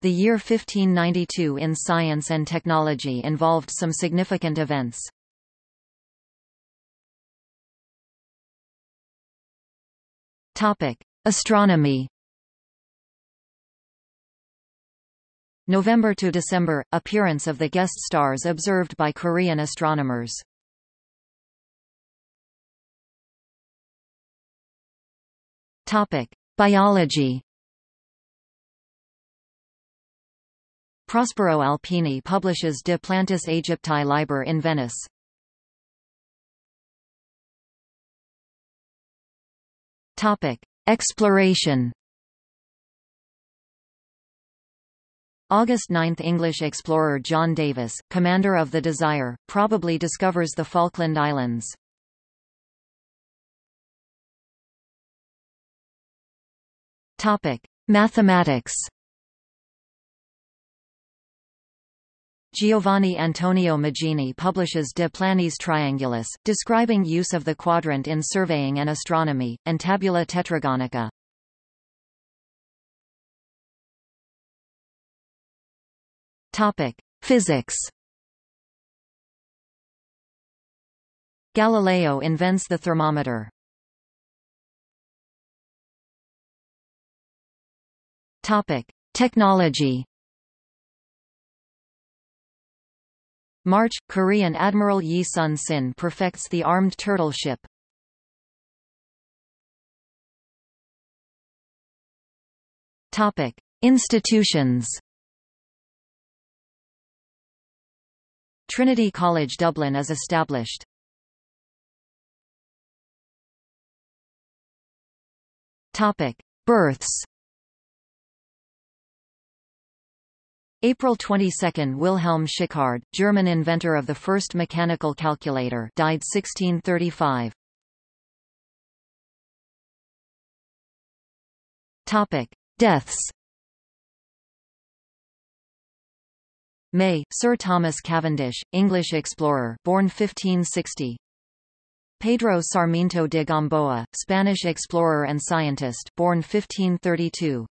The year 1592 in science and technology involved some significant events. Topic: Astronomy. November to December appearance of the guest stars observed by Korean astronomers. Topic: Biology. Prospero Alpini publishes De Plantis Aegypti Liber in Venice. Topic: Exploration. August 9 – English explorer John Davis, commander of the Desire, probably discovers the Falkland Islands. Topic: Mathematics. Giovanni Antonio Magini publishes De Planis Triangulis, describing use of the quadrant in surveying and astronomy, and Tabula Tetragonica. Physics. Galileo invents the thermometer. Topic: Technology. March – Korean Admiral Yi Sun-sin perfects the armed turtle ship. Institutions. Trinity College Dublin is established. Topic: Births. April 22 – Wilhelm Schickard, German inventor of the first mechanical calculator died 1635. Deaths. May, Sir Thomas Cavendish, English explorer born 1560 Pedro Sarmiento de Gamboa, Spanish explorer and scientist born 1532